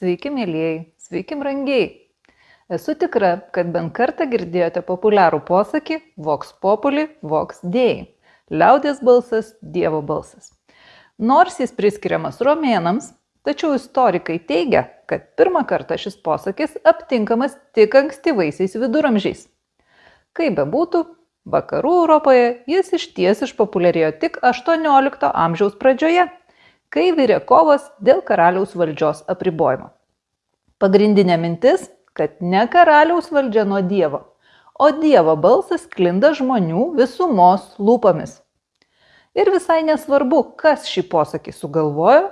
Sveiki, mėlyjei, sveiki, brangiai. Esu tikra, kad bent kartą girdėjote populiarų posakį Vox populi, Vox dei. Liaudės balsas, Dievo balsas. Nors jis priskiriamas romėnams, tačiau istorikai teigia, kad pirmą kartą šis posakis aptinkamas tik ankstyvaisiais viduramžiais. Kaip bebūtų, vakarų Europoje jis iš ties išpopuliarėjo tik 18 amžiaus pradžioje kai virė kovos dėl karaliaus valdžios apribojimo. Pagrindinė mintis, kad ne karaliaus valdžia nuo Dievo, o Dievo balsas klinda žmonių visumos lūpomis. Ir visai nesvarbu, kas šį posakį sugalvojo,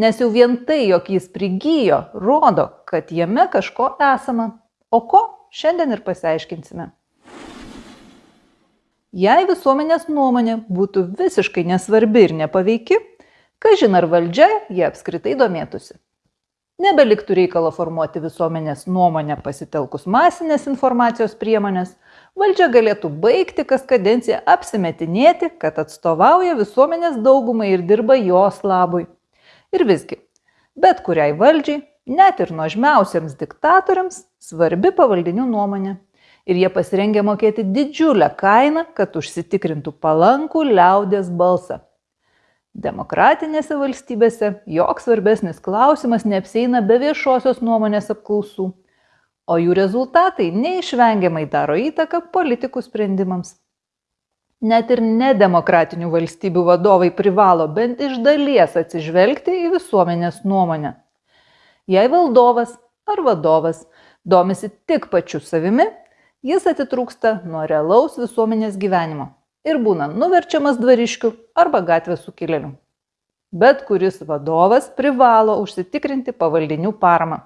nes jau vien tai, jog jis prigijo, rodo, kad jame kažko esama. O ko šiandien ir pasiaiškinsime. Jei visuomenės nuomonė būtų visiškai nesvarbi ir nepaveiki, Kažin ar valdžia jie apskritai domėtųsi. Nebeliktų reikalo formuoti visuomenės nuomonę pasitelkus masinės informacijos priemonės, valdžia galėtų baigti kas kadenciją apsimetinėti, kad atstovauja visuomenės daugumai ir dirba jos labui. Ir visgi, bet kuriai valdžiai, net ir nuožmiausiams diktatoriams, svarbi pavaldinių nuomonė. Ir jie pasirengia mokėti didžiulę kainą, kad užsitikrintų palankų liaudės balsą Demokratinėse valstybėse joks svarbesnis klausimas neapseina be viešosios nuomonės apklausų, o jų rezultatai neišvengiamai daro įtaką politikų sprendimams. Net ir nedemokratinių valstybių vadovai privalo bent iš dalies atsižvelgti į visuomenės nuomonę. Jei valdovas ar vadovas domisi tik pačiu savimi, jis atitrūksta nuo realaus visuomenės gyvenimo ir būna nuverčiamas dvariškių arba gatvės sukilėlių. Bet kuris vadovas privalo užsitikrinti pavaldinių paramą.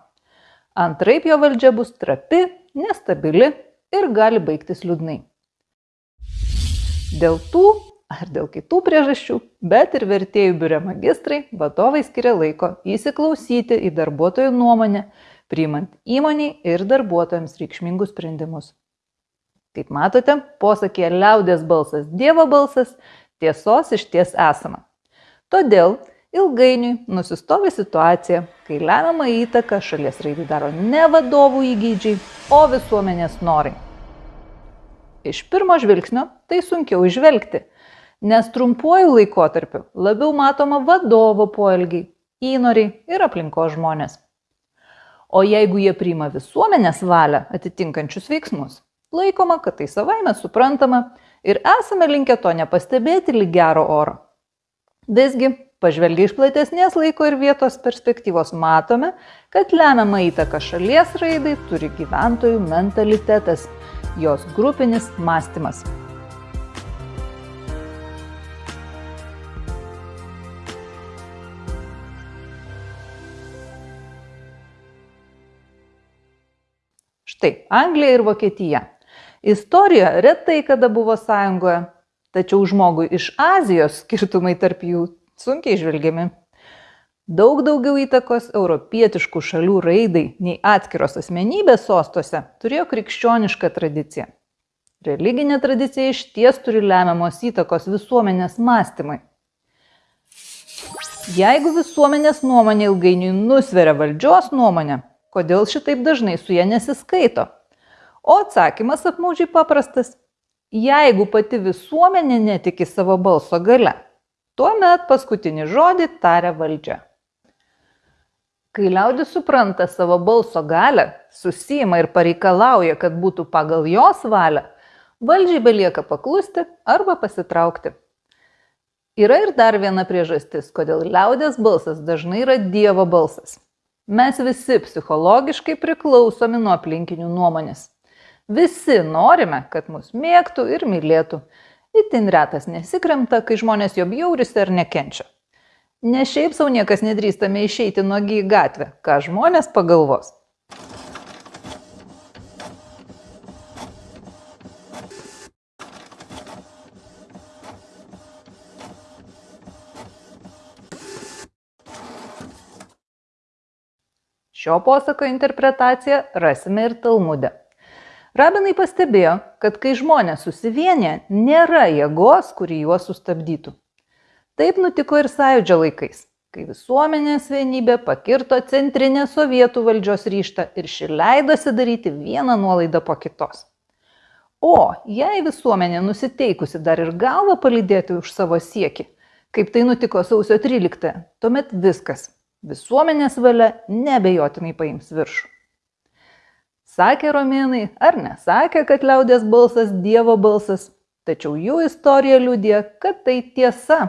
Antraip jo valdžia bus trapi, nestabili ir gali baigtis liūdnai. Dėl tų ar dėl kitų priežasčių, bet ir vertėjų biure magistrai vadovai skiria laiko įsiklausyti į darbuotojų nuomonę, priimant įmoniai ir darbuotojams reikšmingus sprendimus. Kaip matote, posakė liaudės balsas Dievo balsas, tiesos iš ties esama. Todėl ilgainiui nusistovi situacija, kai lemiamą įtaką šalies raidai daro ne vadovų įgydžiai, o visuomenės norai. Iš pirmo žvilgsnio tai sunkiau išvelgti, nes trumpuoju laikotarpiu labiau matoma vadovo poelgiai, įnoriai ir aplinko žmonės. O jeigu jie priima visuomenės valią atitinkančius veiksmus, Laikoma, kad tai savaime suprantama ir esame linkę to nepastebėti lyg gero oro. Visgi, pažvelgiai iš platesnės laiko ir vietos perspektyvos matome, kad lemiamą įtaką šalies raidai turi gyventojų mentalitetas, jos grupinis mąstymas. Štai Anglija ir Vokietija Istorija retai kada buvo sąjungoje, tačiau žmogui iš Azijos skirtumai tarp jų sunkiai žvelgiami. Daug daugiau įtakos europietiškų šalių raidai nei atskiros asmenybės sostuose turėjo krikščioniška tradicija. Religinė tradicija iš ties turi lemiamos įtakos visuomenės mąstymui. Jeigu visuomenės nuomonė ilgainiui nusveria valdžios nuomonę, kodėl šitaip dažnai su ją nesiskaito? O atsakymas apmaudžiai paprastas. Jeigu pati visuomenė netiki savo balso gale, tuomet paskutinį žodį taria valdžia. Kai liaudis supranta savo balso galę, susima ir pareikalauja, kad būtų pagal jos valią, valdžiai belieka paklusti arba pasitraukti. Yra ir dar viena priežastis, kodėl liaudės balsas dažnai yra Dievo balsas. Mes visi psichologiškai priklausomi nuo aplinkinių nuomonės. Visi norime, kad mus mėgtų ir mylėtų. Itin retas nesikremta, kai žmonės jo bjaurisi ar nekenčia. Ne šiaip savo niekas nedrįstame išeiti nuogi į gatvę, ką žmonės pagalvos. Šio posako interpretaciją rasime ir Talmude. Rabinai pastebėjo, kad kai žmonės susivienyje, nėra jėgos, kuri juos sustabdytų. Taip nutiko ir sąjūdžio laikais. kai visuomenės vienybė pakirto centrinę sovietų valdžios ryštą ir ši leidosi daryti vieną nuolaidą po kitos. O jei visuomenė nusiteikusi dar ir galvą palydėti už savo siekį, kaip tai nutiko sausio 13, tuomet viskas. Visuomenės valia nebejotinai paims viršų. Sakė romėnai ar nesakė, kad liaudės balsas Dievo balsas, tačiau jų istorija liūdė, kad tai tiesa.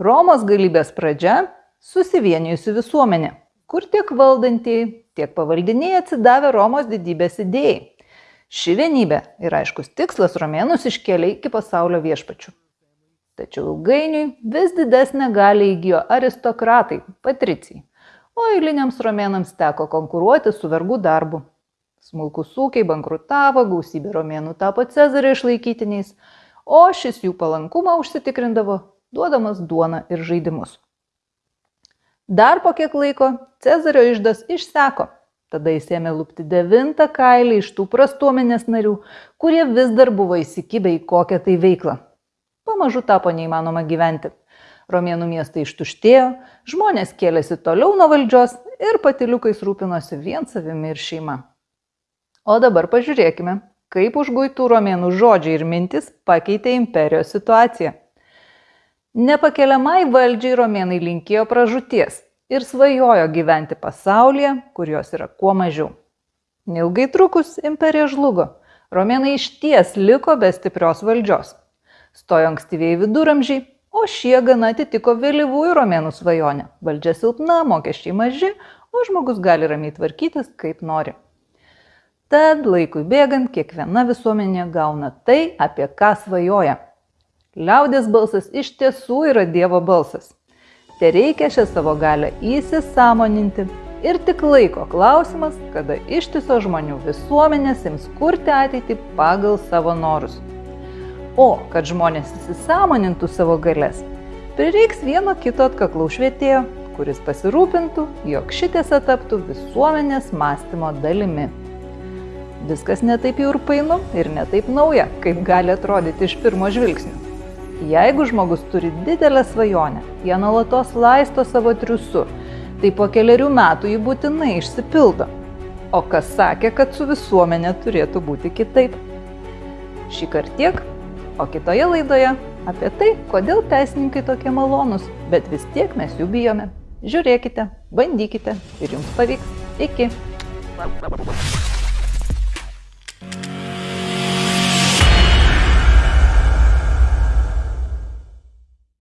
Romos galybės pradžia - susivienijusi visuomenė, kur tiek valdantieji, tiek pavaldiniai atsidavė Romos didybės idėjai. Ši vienybė ir aiškus tikslas romėnus iškėlė iki pasaulio viešpačių. Tačiau ilgainiui vis didesnę galę įgyjo aristokratai, patricijai, o eiliniams romėnams teko konkuruoti su vergų darbu. Smulkus ūkiai bankrutavo, gausybė romėnų tapo Cezario išlaikytiniais, o šis jų palankumą užsitikrindavo duodamas duoną ir žaidimus. Dar po kiek laiko Cezario išdas išseko. Tada jis ėmė lūpti devintą kailį iš tų prastuomenės narių, kurie vis dar buvo įsikibę į kokią tai veiklą. Pamažu tapo neįmanoma gyventi. Romėnų miestai ištuštėjo, žmonės kėlėsi toliau nuo valdžios ir patiliukais rūpinosi vien savimi ir šeima. O dabar pažiūrėkime, kaip užguitų romėnų žodžiai ir mintis pakeitė imperijos situaciją. Nepakeliamai valdžiai romėnai linkėjo pražūties ir svajojo gyventi pasaulyje, kur jos yra kuo mažiau. Neilgai trukus imperija žlugo. Romėnai iš ties liko be stiprios valdžios. Stojo ankstyviai viduramžiai, o šie gana atitiko vėlyvųjų romėnų svajonę. Valdžia silpna, mokesčiai maži, o žmogus gali ramiai tvarkytis kaip nori. Tad laikui bėgant kiekviena visuomenė gauna tai, apie ką svajoja. Liaudės balsas iš tiesų yra Dievo balsas. Te reikia šią savo galę įsisamoninti ir tik laiko klausimas, kada ištiso žmonių visuomenės ims kurti ateitį pagal savo norus. O kad žmonės įsisamonintų savo galės, prireiks vieno kito atkaklaus švietėjo, kuris pasirūpintų, jog šitiesa taptų visuomenės mąstymo dalimi. Viskas netaip jau ir painu ir netaip nauja, kaip gali atrodyti iš pirmo žvilgsnio. Jeigu žmogus turi didelę svajonę, ją nuolatos laisto savo triusu, tai po keliarių metų ji būtinai išsipildo. O kas sakė, kad su visuomenė turėtų būti kitaip? Šį kartą tiek, o kitoje laidoje apie tai, kodėl teisininkai tokie malonūs, bet vis tiek mes jų bijome. Žiūrėkite, bandykite ir jums pavyks. Iki.